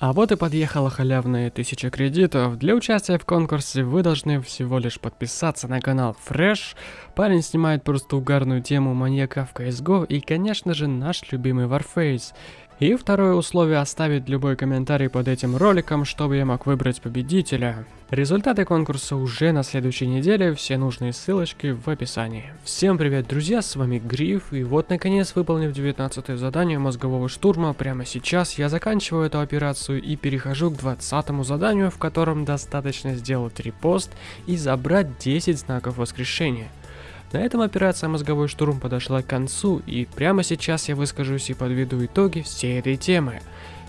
А вот и подъехала халявная 1000 кредитов. Для участия в конкурсе вы должны всего лишь подписаться на канал Fresh. Парень снимает просто угарную тему маньяка в CSGO и, конечно же, наш любимый Warface. И второе условие оставить любой комментарий под этим роликом, чтобы я мог выбрать победителя. Результаты конкурса уже на следующей неделе, все нужные ссылочки в описании. Всем привет, друзья, с вами Гриф, и вот наконец, выполнив 19 задание мозгового штурма, прямо сейчас я заканчиваю эту операцию и перехожу к 20 заданию, в котором достаточно сделать репост и забрать 10 знаков воскрешения. На этом операция «Мозговой штурм» подошла к концу, и прямо сейчас я выскажусь и подведу итоги всей этой темы.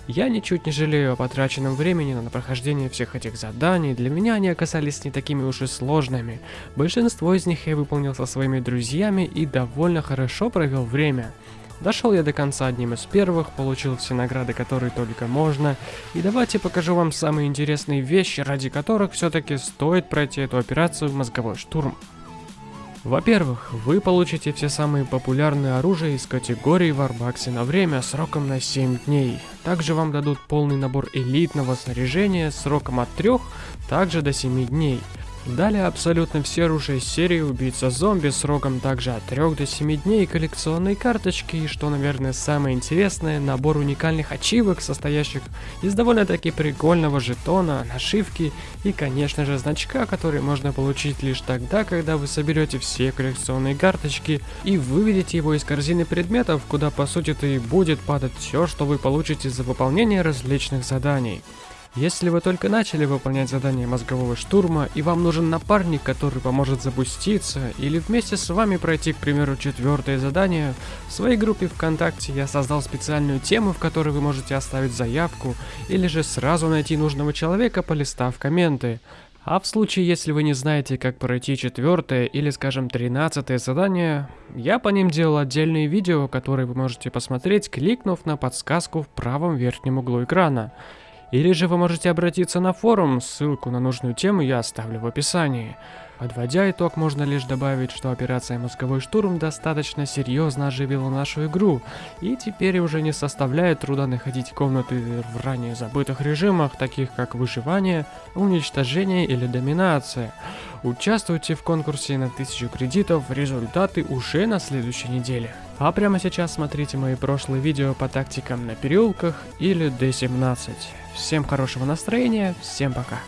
Я ничуть не жалею о потраченном времени на прохождение всех этих заданий, для меня они оказались не такими уж и сложными. Большинство из них я выполнил со своими друзьями и довольно хорошо провел время. Дошел я до конца одним из первых, получил все награды, которые только можно. И давайте покажу вам самые интересные вещи, ради которых все-таки стоит пройти эту операцию «Мозговой штурм». Во-первых, вы получите все самые популярные оружия из категории Варбакси на время сроком на 7 дней. Также вам дадут полный набор элитного снаряжения сроком от 3 также до 7 дней. Далее абсолютно все оружия серии Убийца зомби сроком также от 3 до 7 дней коллекционные карточки и что наверное самое интересное, набор уникальных ачивок, состоящих из довольно-таки прикольного жетона, нашивки и конечно же значка, который можно получить лишь тогда, когда вы соберете все коллекционные карточки и выведете его из корзины предметов, куда по сути-то и будет падать все, что вы получите за выполнение различных заданий. Если вы только начали выполнять задание мозгового штурма, и вам нужен напарник, который поможет запуститься, или вместе с вами пройти, к примеру, четвертое задание, в своей группе ВКонтакте я создал специальную тему, в которой вы можете оставить заявку, или же сразу найти нужного человека, полистав комменты. А в случае, если вы не знаете, как пройти четвертое или, скажем, тринадцатое задание, я по ним делал отдельные видео, которые вы можете посмотреть, кликнув на подсказку в правом верхнем углу экрана. Или же вы можете обратиться на форум, ссылку на нужную тему я оставлю в описании. Подводя итог, можно лишь добавить, что операция «Мозговой штурм» достаточно серьезно оживила нашу игру, и теперь уже не составляет труда находить комнаты в ранее забытых режимах, таких как выживание, уничтожение или доминация. Участвуйте в конкурсе на 1000 кредитов, результаты уже на следующей неделе. А прямо сейчас смотрите мои прошлые видео по тактикам на переулках или D17. Всем хорошего настроения, всем пока.